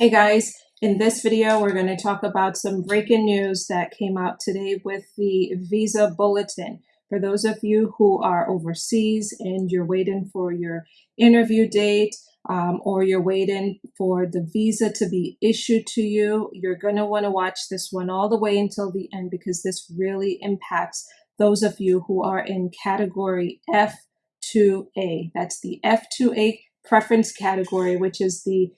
Hey guys, in this video we're going to talk about some breaking news that came out today with the visa bulletin. For those of you who are overseas and you're waiting for your interview date um, or you're waiting for the visa to be issued to you, you're going to want to watch this one all the way until the end because this really impacts those of you who are in category F2A. That's the F2A preference category, which is the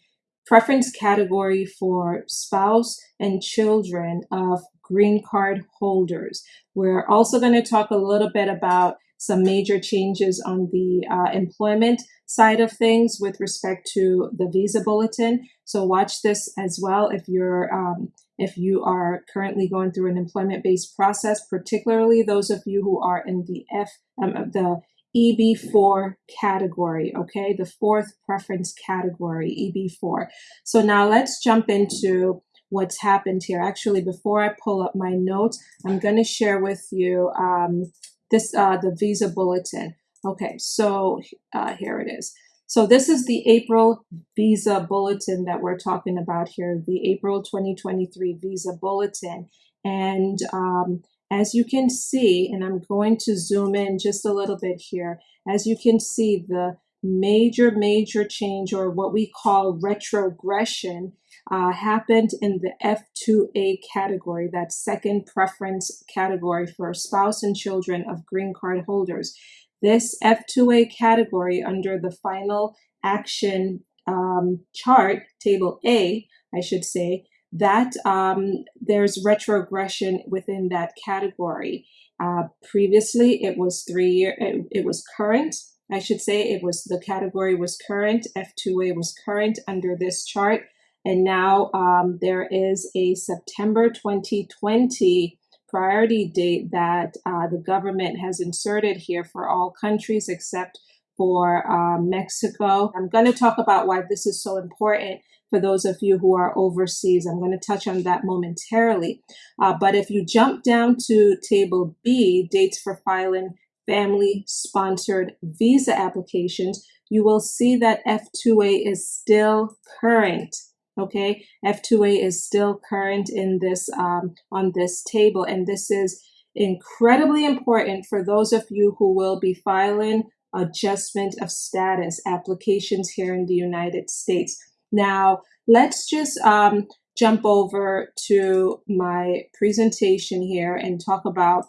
preference category for spouse and children of green card holders. We're also going to talk a little bit about some major changes on the uh, employment side of things with respect to the visa bulletin. So watch this as well if you're um, if you are currently going through an employment-based process, particularly those of you who are in the F um, the EB4 category, okay? The fourth preference category, EB4. So now let's jump into what's happened here. Actually, before I pull up my notes, I'm going to share with you um, this uh, the visa bulletin. Okay, so uh, here it is. So this is the April visa bulletin that we're talking about here, the April 2023 visa bulletin. And um, as you can see, and I'm going to zoom in just a little bit here, as you can see, the major, major change or what we call retrogression uh, happened in the F2A category, that second preference category for spouse and children of green card holders. This F2A category under the final action um, chart, table A, I should say, that um, there's retrogression within that category. Uh, previously, it was three year. It, it was current. I should say it was the category was current. F2A was current under this chart, and now um, there is a September 2020 priority date that uh, the government has inserted here for all countries except for uh, Mexico. I'm going to talk about why this is so important for those of you who are overseas. I'm going to touch on that momentarily. Uh, but if you jump down to table B, dates for filing family sponsored visa applications, you will see that F2A is still current. Okay, F2A is still current in this um, on this table, and this is incredibly important for those of you who will be filing adjustment of status applications here in the United States. Now, let's just um, jump over to my presentation here and talk about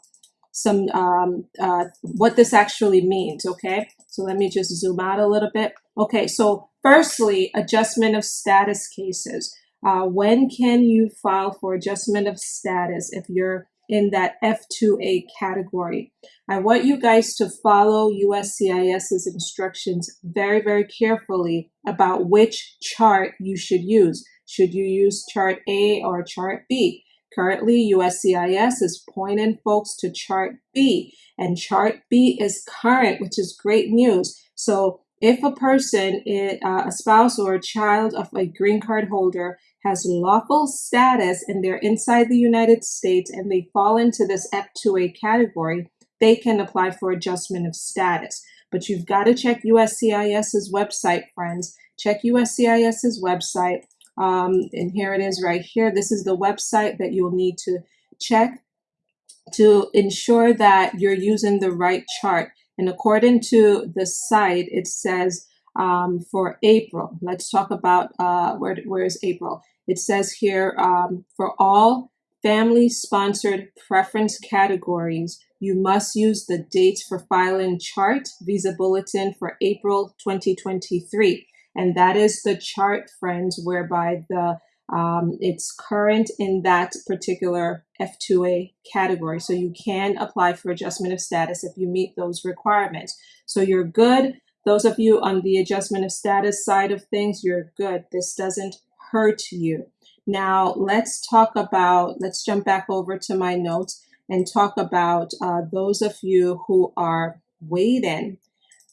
some um, uh, what this actually means, okay? So let me just zoom out a little bit. Okay, so firstly, adjustment of status cases. Uh, when can you file for adjustment of status if you're in that F2A category. I want you guys to follow USCIS's instructions very, very carefully about which chart you should use. Should you use chart A or chart B? Currently, USCIS is pointing folks to chart B, and chart B is current, which is great news. So if a person, uh, a spouse or a child of a green card holder has lawful status and they're inside the United States and they fall into this F2A category, they can apply for adjustment of status. But you've got to check USCIS's website, friends. Check USCIS's website. Um, and here it is right here. This is the website that you'll need to check to ensure that you're using the right chart. And according to the site, it says um, for April, let's talk about uh, where, where is April? It says here um, for all family sponsored preference categories, you must use the dates for filing chart visa bulletin for April 2023. And that is the chart, friends, whereby the um, it's current in that particular F2A category. So you can apply for adjustment of status if you meet those requirements. So you're good. Those of you on the adjustment of status side of things, you're good. This doesn't hurt you. Now let's talk about, let's jump back over to my notes and talk about uh, those of you who are waiting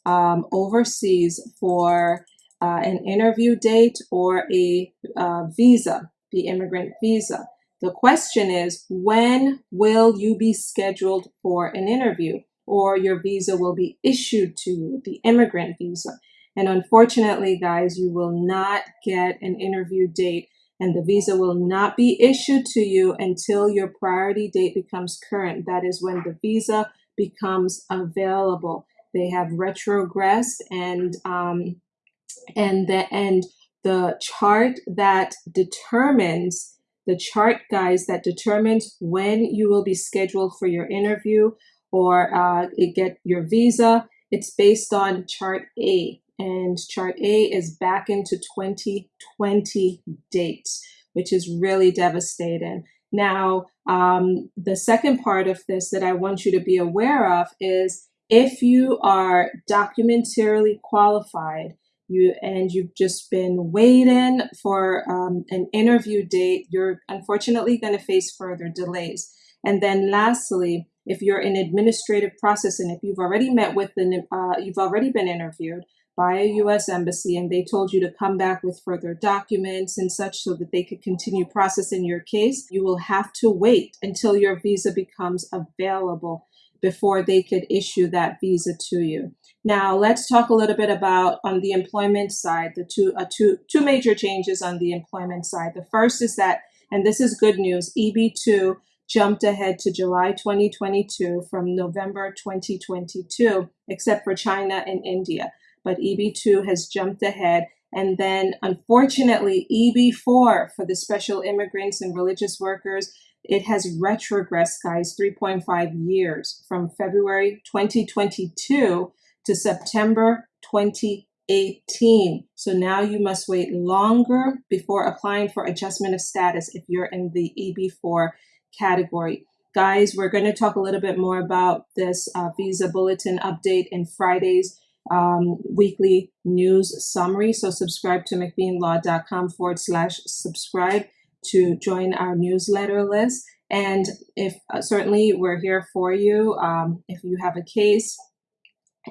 um, overseas for uh, an interview date or a uh, visa, the immigrant visa. The question is, when will you be scheduled for an interview or your visa will be issued to you, the immigrant visa? And unfortunately, guys, you will not get an interview date and the visa will not be issued to you until your priority date becomes current. That is when the visa becomes available. They have retrogressed and um, and the and the chart that determines the chart guys that determines when you will be scheduled for your interview or uh, get your visa it's based on chart A. And chart A is back into 2020 dates which is really devastating. Now um, the second part of this that I want you to be aware of is if you are documentarily qualified you and you've just been waiting for um, an interview date, you're unfortunately going to face further delays. And then lastly, if you're in administrative process and if you've already met with the, uh, you've already been interviewed by a U.S. embassy and they told you to come back with further documents and such so that they could continue processing your case, you will have to wait until your visa becomes available before they could issue that visa to you. Now let's talk a little bit about on the employment side, the two, uh, two, two major changes on the employment side. The first is that, and this is good news, EB2 jumped ahead to July 2022 from November 2022, except for China and India. But EB2 has jumped ahead. And then unfortunately, EB4 for the special immigrants and religious workers it has retrogressed, guys, 3.5 years from February 2022 to September 2018. So now you must wait longer before applying for adjustment of status if you're in the EB4 category. Guys, we're going to talk a little bit more about this uh, visa bulletin update in Friday's um, weekly news summary. So subscribe to mcbeanlaw.com forward slash subscribe to join our newsletter list. And if uh, certainly we're here for you, um, if you have a case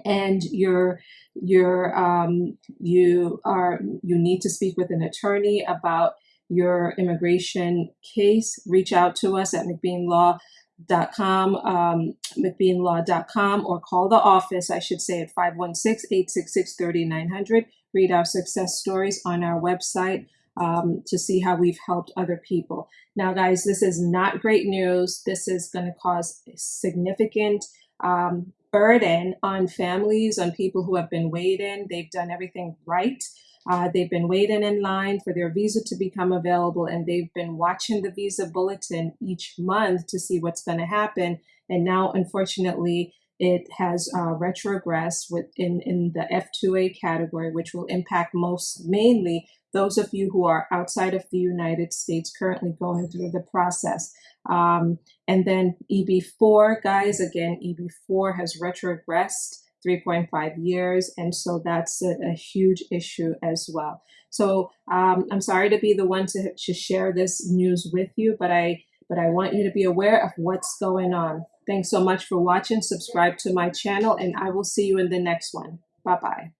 and you're you're um, you are you need to speak with an attorney about your immigration case, reach out to us at mcbeanlaw.com, um, mcbeanlaw.com, or call the office, I should say, at 516-866-3900. Read our success stories on our website um, to see how we've helped other people. Now, guys, this is not great news. This is going to cause significant um, burden on families, on people who have been waiting. They've done everything right. Uh, they've been waiting in line for their visa to become available, and they've been watching the visa bulletin each month to see what's going to happen. And now, unfortunately, it has uh, retrogressed within in the F2A category, which will impact most mainly those of you who are outside of the United States currently going through the process. Um, and then EB4, guys, again, EB4 has retrogressed 3.5 years. And so that's a, a huge issue as well. So um, I'm sorry to be the one to, to share this news with you, but I, but I want you to be aware of what's going on. Thanks so much for watching. Subscribe to my channel and I will see you in the next one. Bye-bye.